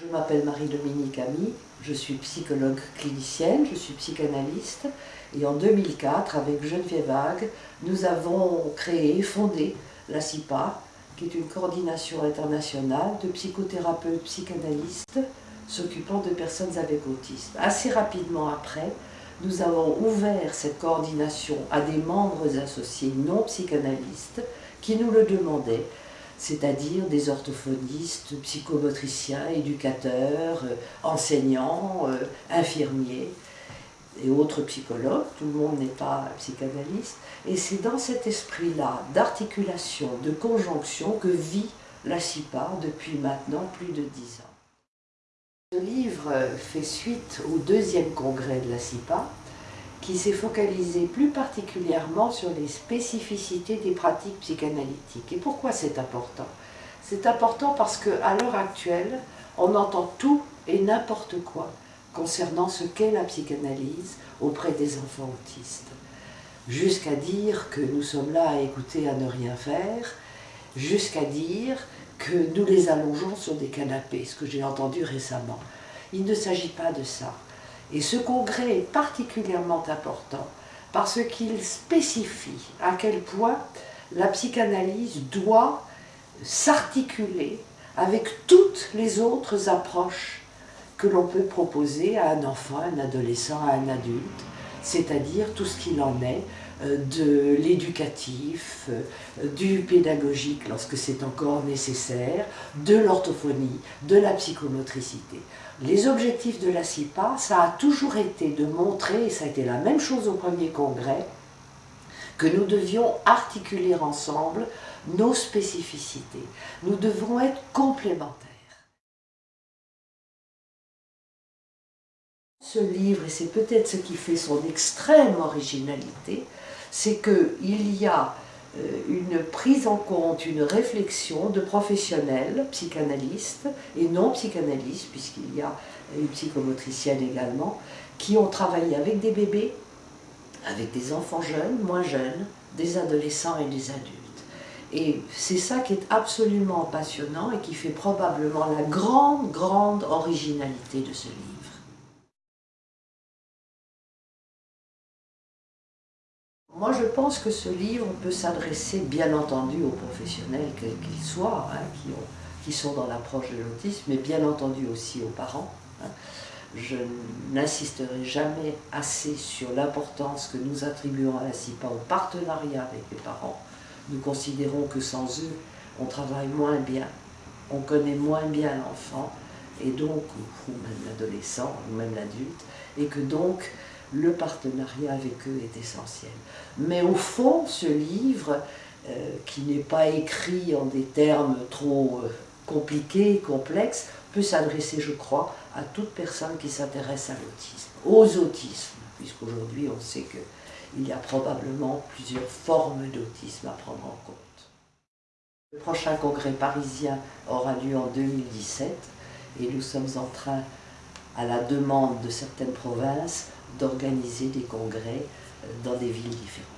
Je m'appelle Marie-Dominique Ami, je suis psychologue clinicienne, je suis psychanalyste et en 2004, avec Geneviève Vague, nous avons créé, fondé la CIPA, qui est une coordination internationale de psychothérapeutes psychanalystes s'occupant de personnes avec autisme. Assez rapidement après, nous avons ouvert cette coordination à des membres associés non psychanalystes qui nous le demandaient c'est-à-dire des orthophonistes, psychomotriciens, éducateurs, euh, enseignants, euh, infirmiers et autres psychologues, tout le monde n'est pas psychanalyste, et c'est dans cet esprit-là d'articulation, de conjonction que vit la CIPA depuis maintenant plus de dix ans. Ce livre fait suite au deuxième congrès de la CIPA, qui s'est focalisé plus particulièrement sur les spécificités des pratiques psychanalytiques. Et pourquoi c'est important? C'est important parce qu'à l'heure actuelle, on entend tout et n'importe quoi concernant ce qu'est la psychanalyse auprès des enfants autistes. Jusqu'à dire que nous sommes là à écouter, à ne rien faire, jusqu'à dire que nous les allongeons sur des canapés, ce que j'ai entendu récemment. Il ne s'agit pas de ça. Et ce congrès est particulièrement important parce qu'il spécifie à quel point la psychanalyse doit s'articuler avec toutes les autres approches que l'on peut proposer à un enfant, à un adolescent, à un adulte, c'est-à-dire tout ce qu'il en est de l'éducatif, euh, du pédagogique lorsque c'est encore nécessaire, de l'orthophonie, de la psychomotricité. Les objectifs de la CIPA, ça a toujours été de montrer, et ça a été la même chose au premier congrès, que nous devions articuler ensemble nos spécificités. Nous devons être complémentaires. Ce livre, et c'est peut-être ce qui fait son extrême originalité, c'est qu'il y a euh, une prise en compte, une réflexion de professionnels, psychanalystes et non psychanalystes, puisqu'il y a une psychomotricienne également, qui ont travaillé avec des bébés, avec des enfants jeunes, moins jeunes, des adolescents et des adultes. Et c'est ça qui est absolument passionnant et qui fait probablement la grande, grande originalité de ce livre. Moi, je pense que ce livre peut s'adresser, bien entendu, aux professionnels, quels qu'ils soient, hein, qui, sont dans l'approche de l'autisme, mais bien entendu aussi aux parents. Hein. Je n'insisterai jamais assez sur l'importance que nous attribuons à la CIPA au partenariat avec les parents. Nous considérons que sans eux, on travaille moins bien, on connaît moins bien l'enfant, et donc, ou même l'adolescent, ou même l'adulte, et que donc, le partenariat avec eux est essentiel. Mais au fond, ce livre, euh, qui n'est pas écrit en des termes trop euh, compliqués, complexes, peut s'adresser, je crois, à toute personne qui s'intéresse à l'autisme, aux autismes, puisqu'aujourd'hui on sait qu'il y a probablement plusieurs formes d'autisme à prendre en compte. Le prochain congrès parisien aura lieu en 2017 et nous sommes en train à la demande de certaines provinces d'organiser des congrès euh, dans des villes différentes.